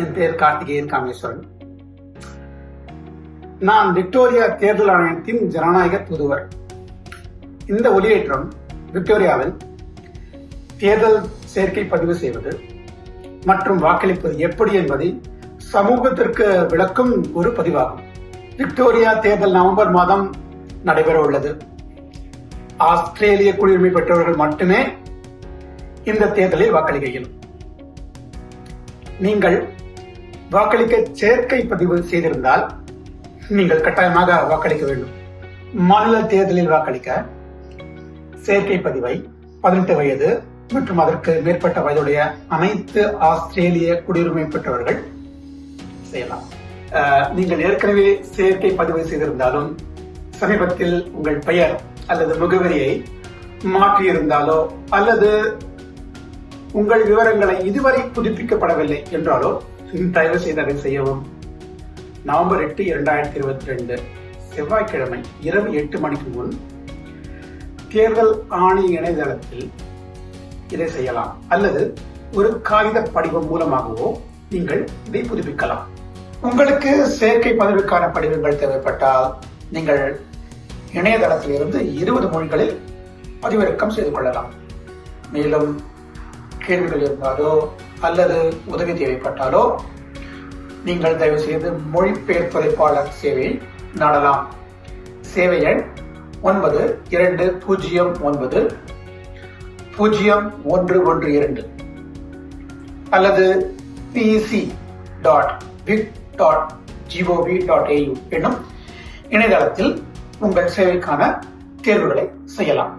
என் பெயர் கார்த்திகேயன் காமேஸ்வரன். நான் விக்டோரியா தேர்தல் ஆணையத்தின் ஜனநாயக தூதுவர். இந்த ஒளியேற்றம் விக்டோரியாவில் தேர்தல் சேர்க்கை பதிவு செய்வது மற்றும் வாக்களிப்பது எப்படி என்பதை சமூகத்திற்கு விளக்கும் ஒரு பதிவாகும். விக்டோரியா தேர்தல் நவம்பர் மாதம் நடைபெற உள்ளது. ஆஸ்திரேலிய குடியுரிமை பெற்றவர்கள் மட்டுமே இந்த தேர்தலில் வாக்களிக்க இயலும். நீங்கள் வாக்களிக்க சேர்க்கை பதிவு செய்திருந்தால் நீங்கள் கட்டாயமாக வாக்களிக்க வேண்டும். மாநில தேர்தலில் வாக்களிக்க சேர்க்கை பதிவை பதினெட்டு வயது மற்றும் அதற்கு மேற்பட்ட வயதுடைய அனைத்து ஆஸ்திரேலிய குடியுரிமை பெற்றவர்கள் செய்யலாம். நீங்கள் ஏற்கனவே சேர்க்கை பதிவு செய்திருந்தாலும் சமீபத்தில் உங்கள் பெயர் அல்லது முகவரியை மாற்றியிருந்தாலோ அல்லது உங்கள் விவரங்களை இதுவரை புதுப்பிக்கப்படவில்லை என்றாலோ தயவு செய்து அதை செய்யவும். நவம்பர் எட்டு இரண்டாயிரத்தி இருபத்தி ரெண்டு செவ்வாய்க்கிழமை இரவு எட்டு மணிக்கு முன் தேர்தல் ஆணைய இணையதளத்தில் இதை செய்யலாம். அல்லது ஒரு காகித படிவம் மூலமாகவோ நீங்கள் இதை புதுப்பிக்கலாம். உங்களுக்கு சேர்க்கை பதிவுக்கான படிவங்கள் தேவைப்பட்டால் நீங்கள் இணையதளத்திலிருந்து இருபது மொழிகளில் பதிவிறக்கம் செய்து கொள்ளலாம். மேலும் கேள்விகள் இருந்தாலோ அல்லது உதவி தேவைப்பட்டாலோ நீங்கள் தயவு செய்து மொழிபெயர்ப்பதைப்பாளர் சேவையை நாடலாம். சேவை எண் ஒன்பது இரண்டு பூஜ்ஜியம் ஒன்பது பூஜ்ஜியம் ஒன்று ஒன்று இரண்டு அல்லது PC dot vic dot GOV dot AU என்னும் இணையதளத்தில் உங்கள் சேவைக்கான தேர்வுகளை செய்யலாம்.